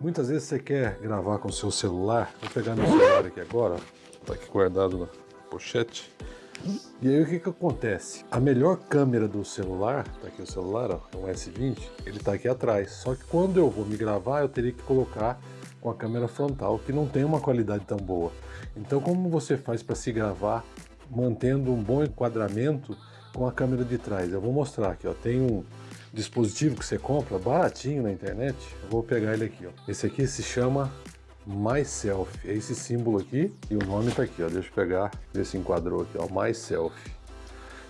Muitas vezes você quer gravar com o seu celular, vou pegar meu celular aqui agora, tá aqui guardado na pochete. E aí o que que acontece? A melhor câmera do celular, tá aqui o celular, ó, é um S20, ele tá aqui atrás. Só que quando eu vou me gravar, eu teria que colocar com a câmera frontal, que não tem uma qualidade tão boa. Então como você faz para se gravar mantendo um bom enquadramento com a câmera de trás? Eu vou mostrar aqui, ó, tem um dispositivo que você compra baratinho na internet, eu vou pegar ele aqui, ó. Esse aqui se chama MySelf, é esse símbolo aqui e o nome tá aqui, ó. Deixa eu pegar, ver se enquadrou aqui, ó, MySelf.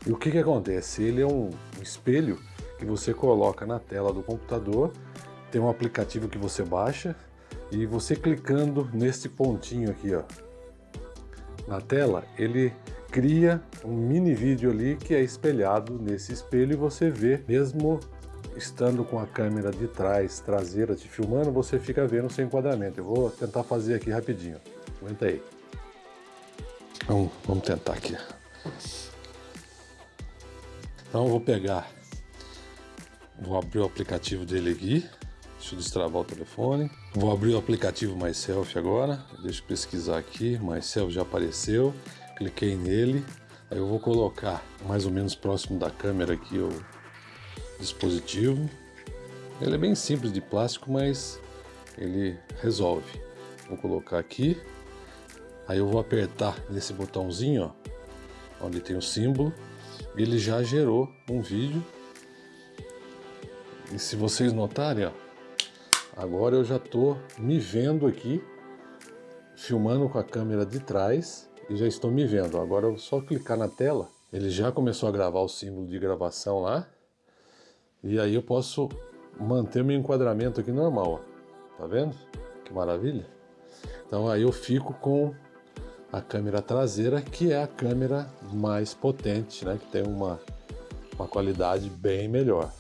E o que que acontece? Ele é um, um espelho que você coloca na tela do computador, tem um aplicativo que você baixa e você clicando nesse pontinho aqui, ó, na tela, ele cria um mini vídeo ali que é espelhado nesse espelho e você vê, mesmo estando com a câmera de trás, traseira te filmando, você fica vendo o seu enquadramento. Eu vou tentar fazer aqui rapidinho. Aguenta aí. Vamos, vamos tentar aqui. Então vou pegar, vou abrir o aplicativo dele aqui. Deixa eu destravar o telefone. Vou abrir o aplicativo MySelf agora. Deixa eu pesquisar aqui. MySelf já apareceu cliquei nele, aí eu vou colocar mais ou menos próximo da câmera aqui o dispositivo. Ele é bem simples de plástico, mas ele resolve. Vou colocar aqui, aí eu vou apertar nesse botãozinho, ó, onde tem o símbolo, ele já gerou um vídeo. E se vocês notarem, ó, agora eu já estou me vendo aqui, filmando com a câmera de trás, e já estou me vendo. Agora eu só clicar na tela, ele já começou a gravar o símbolo de gravação lá. E aí eu posso manter meu enquadramento aqui normal, ó. Tá vendo? Que maravilha. Então aí eu fico com a câmera traseira, que é a câmera mais potente, né? Que tem uma, uma qualidade bem melhor.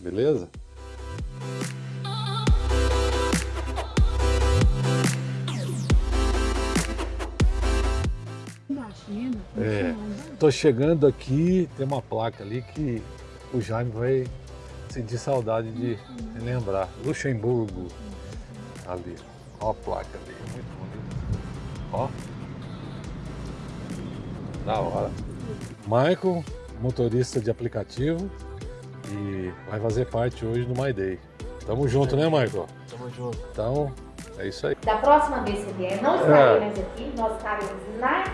Beleza? Tô chegando aqui, tem uma placa ali que o Jaime vai sentir saudade de lembrar. Luxemburgo, ali, ó a placa ali, muito bonito. Ó, da hora. Michael, motorista de aplicativo e vai fazer parte hoje do My Day. Tamo junto, né, Michael? Tamo junto. Então, é isso aí. Da próxima vez que vier, não estarei mais aqui, nós estaremos na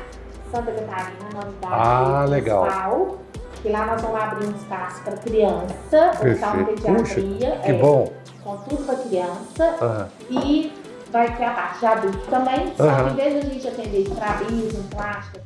Santa Catarina, na unidade Ah, legal. municipal, lá nós vamos abrir um espaço para criança, hospital de Perfeito. Puxa, pediatria, que é, bom. com tudo para criança, Aham. e vai ter a parte de adulto também, só Aham. que em vez de a gente atender estrabismo, plástica,